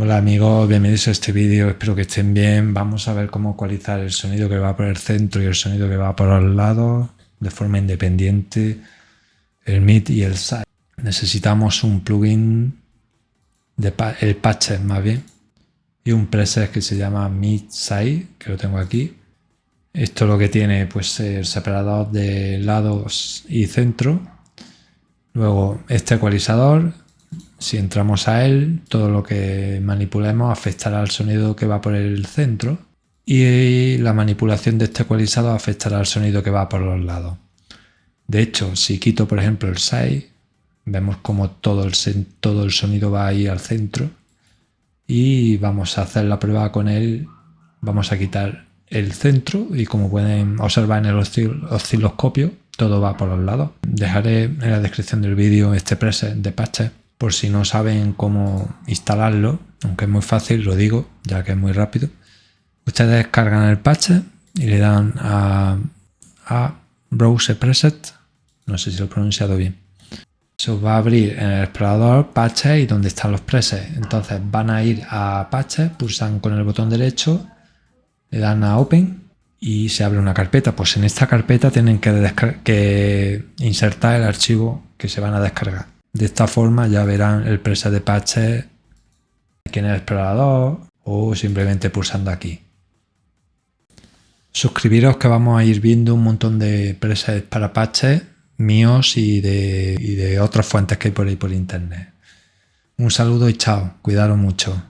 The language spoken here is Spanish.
Hola amigos, bienvenidos a este vídeo, espero que estén bien. Vamos a ver cómo ecualizar el sonido que va por el centro y el sonido que va por los lados de forma independiente, el mid y el side. Necesitamos un plugin, el patch más bien, y un preset que se llama mid side, que lo tengo aquí. Esto lo que tiene pues el separador de lados y centro. Luego este ecualizador, si entramos a él, todo lo que manipulemos afectará al sonido que va por el centro y la manipulación de este ecualizador afectará al sonido que va por los lados. De hecho, si quito por ejemplo el 6, vemos como todo el, todo el sonido va ahí al centro y vamos a hacer la prueba con él, vamos a quitar el centro y como pueden observar en el osciloscopio, todo va por los lados. Dejaré en la descripción del vídeo este preset de patches por si no saben cómo instalarlo, aunque es muy fácil, lo digo, ya que es muy rápido. Ustedes cargan el patch y le dan a, Browse Preset, no sé si lo he pronunciado bien. Eso va a abrir en el explorador patches y donde están los presets. Entonces van a ir a patches, pulsan con el botón derecho, le dan a Open y se abre una carpeta. Pues en esta carpeta tienen que insertar el archivo que se van a descargar. De esta forma ya verán el preset de patches aquí en el explorador o simplemente pulsando aquí. Suscribiros que vamos a ir viendo un montón de presets para patches míos y de, y de otras fuentes que hay por ahí por internet. Un saludo y chao, cuidaros mucho.